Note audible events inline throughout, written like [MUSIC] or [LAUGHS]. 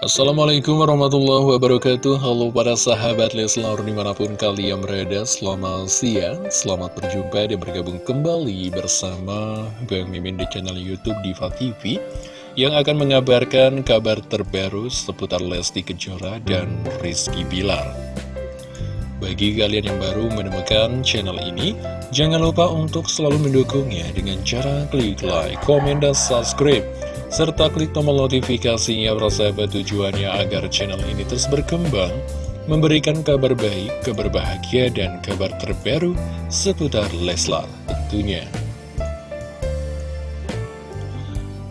Assalamualaikum warahmatullahi wabarakatuh. Halo para sahabat Leslar di mana pun kalian berada Selamat siang, selamat berjumpa dan bergabung kembali bersama Bang Mimin di channel Youtube Diva TV Yang akan mengabarkan kabar terbaru seputar Lesti Kejora dan Rizky Bilar. Bagi kalian yang baru menemukan channel ini Jangan lupa untuk selalu mendukungnya dengan cara klik like, komen, dan subscribe serta klik tombol notifikasinya sahabat tujuannya agar channel ini terus berkembang, memberikan kabar baik, kabar bahagia, dan kabar terbaru seputar Leslar tentunya.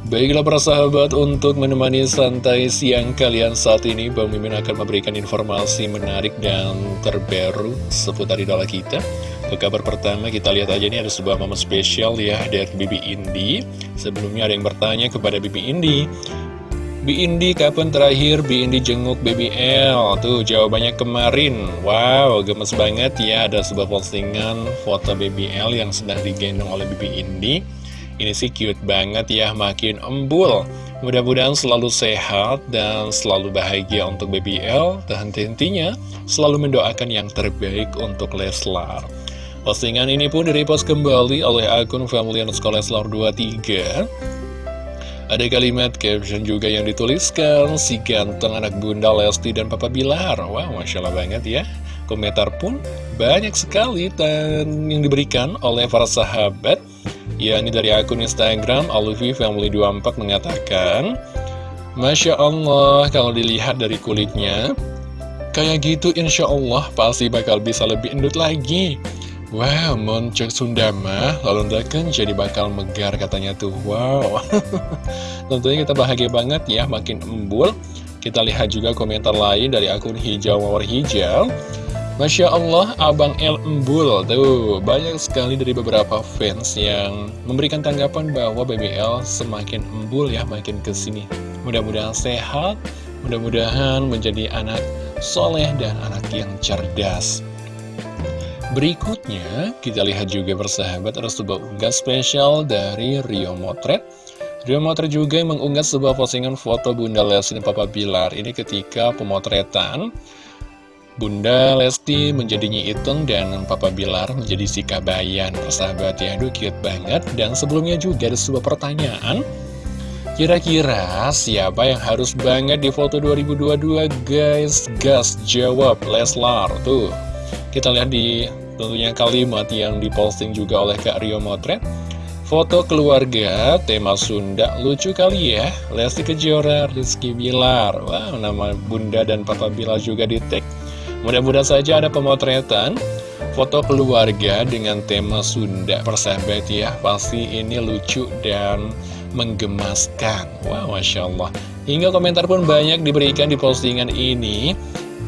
Baiklah para sahabat, untuk menemani santai siang kalian saat ini, Bang Mimin akan memberikan informasi menarik dan terbaru seputar idola kita. Ke kabar pertama kita lihat aja ini ada sebuah momen spesial ya dari Bibi Indi. Sebelumnya ada yang bertanya kepada Bibi Indi. Bi Indi kapan terakhir Bi Indi jenguk BBL? Tuh jawabannya kemarin. Wow gemes banget ya Ada sebuah postingan foto BBL yang sedang digendong oleh Bibi Indi. Ini sih cute banget ya Makin embul. Mudah-mudahan selalu sehat dan selalu bahagia untuk BBL Dan henti-hentinya selalu mendoakan yang terbaik untuk Leslar Postingan ini pun direpost kembali oleh akun Family Underscore Leslar 23 Ada kalimat caption juga yang dituliskan Si ganteng anak bunda Lesti dan Papa Bilar. Wow, Masya Allah banget ya. Komentar pun banyak sekali dan yang diberikan oleh para sahabat. Ya, ini dari akun Instagram Alufi Family 24 mengatakan Masya Allah, kalau dilihat dari kulitnya Kayak gitu insya Allah pasti bakal bisa lebih endut lagi Wow, Moncek Sundama lalu ndakan jadi bakal megar katanya tuh. Wow. [LAUGHS] Tentunya kita bahagia banget ya makin embul. Kita lihat juga komentar lain dari akun hijau mawar hijau. Masya Allah, Abang El Embul Tuh, banyak sekali dari beberapa fans yang memberikan tanggapan bahwa BBL semakin embul ya makin ke sini Mudah-mudahan sehat, mudah-mudahan menjadi anak soleh dan anak yang cerdas Berikutnya, kita lihat juga bersahabat ada sebuah unggah spesial dari Rio Motret. Rio Motret juga mengunggah sebuah postingan foto Bunda Lesti dan Papa Bilar. Ini ketika pemotretan Bunda Lesti menjadi Nyi Iteng dan Papa Bilar menjadi si Kabayan. Persahabat ya, aduh cute banget. Dan sebelumnya juga ada sebuah pertanyaan. Kira-kira siapa yang harus banget di foto 2022 guys? Gas jawab Leslar tuh kita lihat di tentunya kalimat yang diposting juga oleh Kak Rio Motret. Foto keluarga, tema Sunda, lucu kali ya. Lesti Kejora, Rizky Bilar. Wow, nama Bunda dan Papa Bilar juga di tag. Mudah-mudahan saja ada pemotretan foto keluarga dengan tema Sunda persahabat ya. Pasti ini lucu dan menggemaskan. Wow, Masya Allah. Hingga komentar pun banyak diberikan di postingan ini.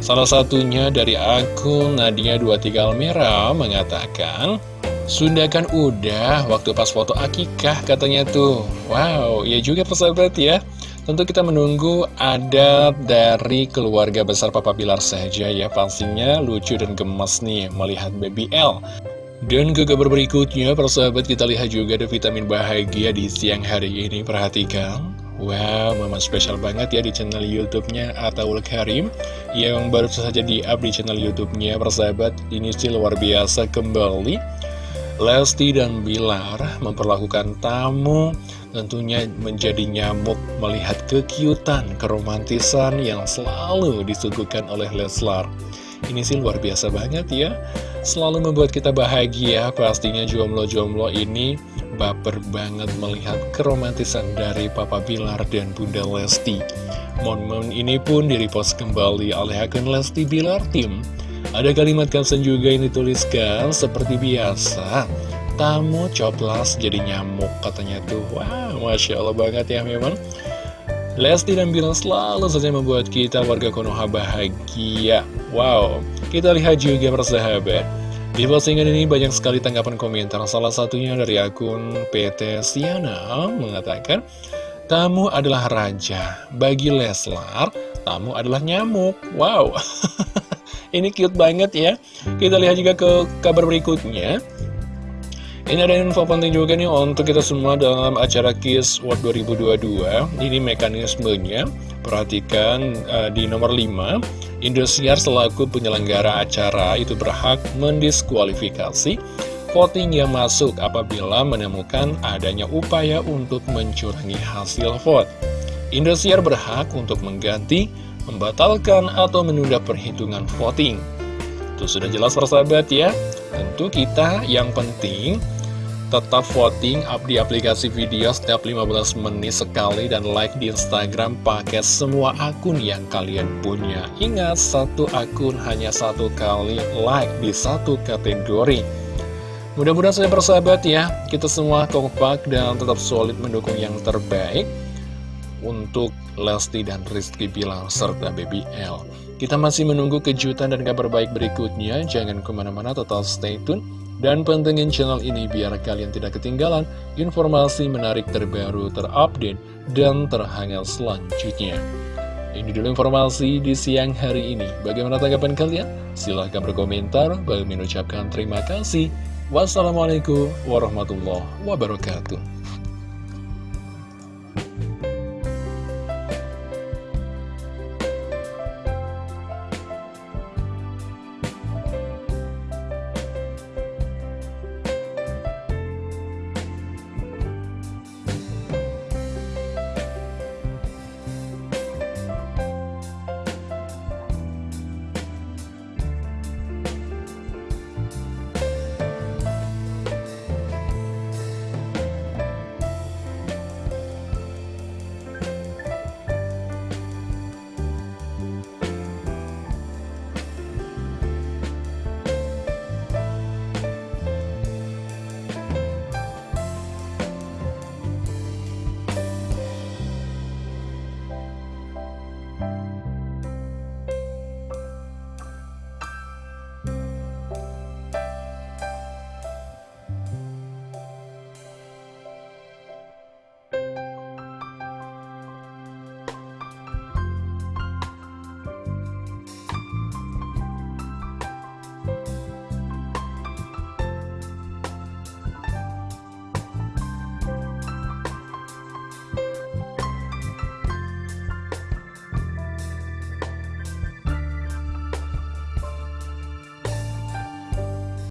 Salah satunya dari akun Nadia23 Almera mengatakan Sunda kan udah waktu pas foto akikah katanya tuh Wow, ya juga persahabat ya Tentu kita menunggu adat dari keluarga besar Papa Bilar saja ya Pastinya lucu dan gemas nih melihat Baby L dan ke kabar berikutnya, persahabat kita lihat juga ada vitamin bahagia di siang hari ini. Perhatikan. Wow, memang spesial banget ya di channel YouTube-nya Ataul Karim yang baru saja di-up di channel YouTube-nya persahabat. Ini sih luar biasa kembali. Lesti dan Bilar memperlakukan tamu tentunya menjadi nyamuk melihat kekiutan, keromantisan yang selalu disuguhkan oleh Leslar. Ini sih luar biasa banget ya. Selalu membuat kita bahagia Pastinya jomblo-jomblo ini baper banget melihat keromantisan dari Papa Bilar dan Bunda Lesti. Momen ini pun direpost kembali oleh akun Lesti Bilar Tim Ada kalimat caption juga yang dituliskan seperti biasa Tamu coplas jadi nyamuk katanya tuh. Wah, Masya Allah banget ya memang Lesti dan Bilar selalu saja membuat kita warga Konoha bahagia. Wow, kita lihat juga persahabat. Di postingan ini banyak sekali tanggapan komentar. Salah satunya dari akun PT Siana mengatakan Tamu adalah raja. Bagi Leslar, tamu adalah nyamuk. Wow [LAUGHS] Ini cute banget ya. Kita lihat juga ke kabar berikutnya Ini ada info penting juga nih untuk kita semua dalam acara KISS World 2022 Ini mekanismenya. Perhatikan uh, di nomor 5 Indosiar selaku penyelenggara acara itu berhak mendiskualifikasi voting yang masuk apabila menemukan adanya upaya untuk mencurangi hasil vote Indosiar berhak untuk mengganti, membatalkan, atau menunda perhitungan voting. Itu sudah jelas persahabat ya. Tentu kita yang penting tetap voting up di aplikasi video setiap 15 menit sekali dan like di Instagram pakai semua akun yang kalian punya. Ingat, satu akun hanya satu kali like di satu kategori. Mudah-mudahan saya bersahabat ya, kita semua kompak dan tetap solid mendukung yang terbaik untuk Lesti dan Rizky Bilar serta Baby L. Kita masih menunggu kejutan dan kabar baik berikutnya, jangan ke mana-mana tetap stay tune dan pantengin channel ini biar kalian tidak ketinggalan informasi menarik terbaru, terupdate, dan terhangat selanjutnya. Ini dulu informasi di siang hari ini. Bagaimana tanggapan kalian? Silahkan berkomentar. Bagi mengucapkan terima kasih. Wassalamualaikum warahmatullahi wabarakatuh.